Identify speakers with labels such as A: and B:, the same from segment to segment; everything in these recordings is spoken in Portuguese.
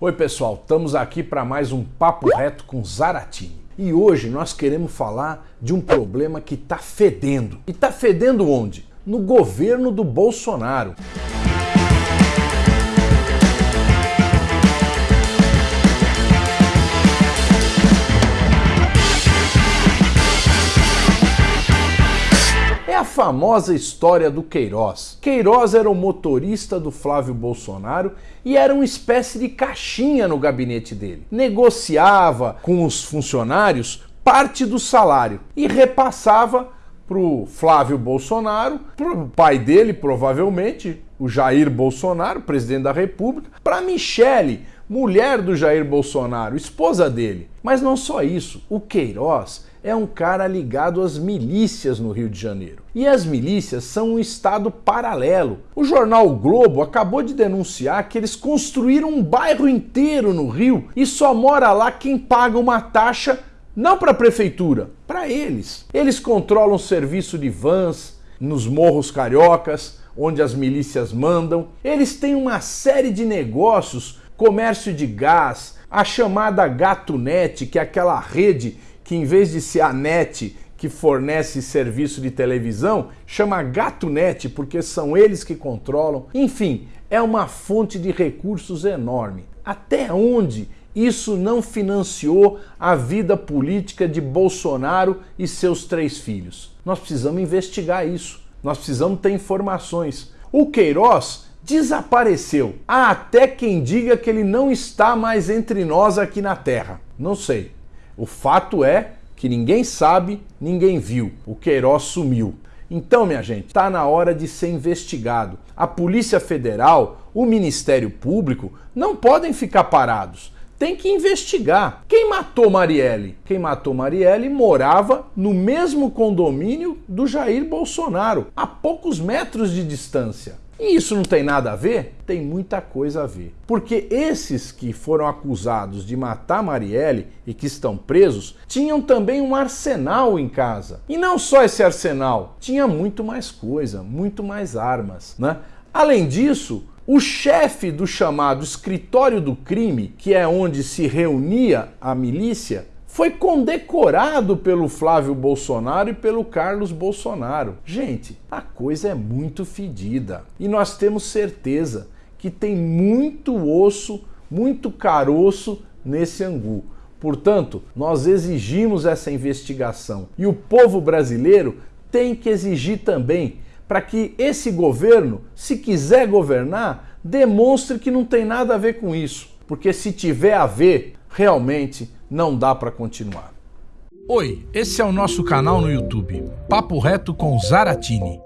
A: Oi pessoal, estamos aqui para mais um Papo Reto com Zaratini. E hoje nós queremos falar de um problema que está fedendo. E está fedendo onde? No governo do Bolsonaro. A famosa história do Queiroz. Queiroz era o motorista do Flávio Bolsonaro e era uma espécie de caixinha no gabinete dele. Negociava com os funcionários parte do salário e repassava para o Flávio Bolsonaro, para o pai dele, provavelmente, o Jair Bolsonaro, presidente da República, para Michele, mulher do Jair Bolsonaro, esposa dele. Mas não só isso, o Queiroz é um cara ligado às milícias no Rio de Janeiro. E as milícias são um estado paralelo. O jornal o Globo acabou de denunciar que eles construíram um bairro inteiro no Rio e só mora lá quem paga uma taxa não para a prefeitura, para eles. Eles controlam o serviço de vans nos morros cariocas, onde as milícias mandam. Eles têm uma série de negócios, comércio de gás, a chamada Gatonet, que é aquela rede que em vez de ser a net que fornece serviço de televisão, chama GatoNet, porque são eles que controlam. Enfim, é uma fonte de recursos enorme. Até onde isso não financiou a vida política de Bolsonaro e seus três filhos? Nós precisamos investigar isso. Nós precisamos ter informações. O Queiroz desapareceu. Há até quem diga que ele não está mais entre nós aqui na Terra. Não sei. O fato é que ninguém sabe, ninguém viu. O Queiroz sumiu. Então, minha gente, está na hora de ser investigado. A Polícia Federal, o Ministério Público não podem ficar parados. Tem que investigar. Quem matou Marielle? Quem matou Marielle morava no mesmo condomínio do Jair Bolsonaro, a poucos metros de distância. E isso não tem nada a ver? Tem muita coisa a ver. Porque esses que foram acusados de matar Marielle e que estão presos tinham também um arsenal em casa. E não só esse arsenal, tinha muito mais coisa, muito mais armas, né? Além disso, o chefe do chamado escritório do crime, que é onde se reunia a milícia, foi condecorado pelo Flávio Bolsonaro e pelo Carlos Bolsonaro. Gente, a coisa é muito fedida e nós temos certeza que tem muito osso, muito caroço nesse angu. Portanto, nós exigimos essa investigação e o povo brasileiro tem que exigir também para que esse governo, se quiser governar, demonstre que não tem nada a ver com isso. Porque se tiver a ver, realmente não dá para continuar.
B: Oi, esse é o nosso canal no YouTube, Papo Reto com Zaratini.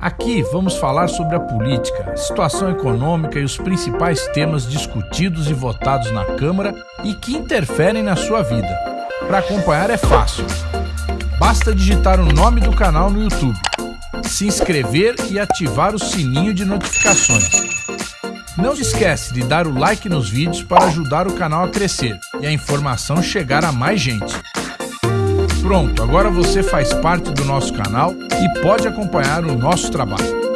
B: Aqui vamos falar sobre a política, situação econômica e os principais temas discutidos e votados na Câmara e que interferem na sua vida. Para acompanhar é fácil. Basta digitar o nome do canal no YouTube, se inscrever e ativar o sininho de notificações. Não se esquece de dar o like nos vídeos para ajudar o canal a crescer e a informação chegar a mais gente. Pronto, agora você faz parte do nosso canal e pode acompanhar o nosso trabalho.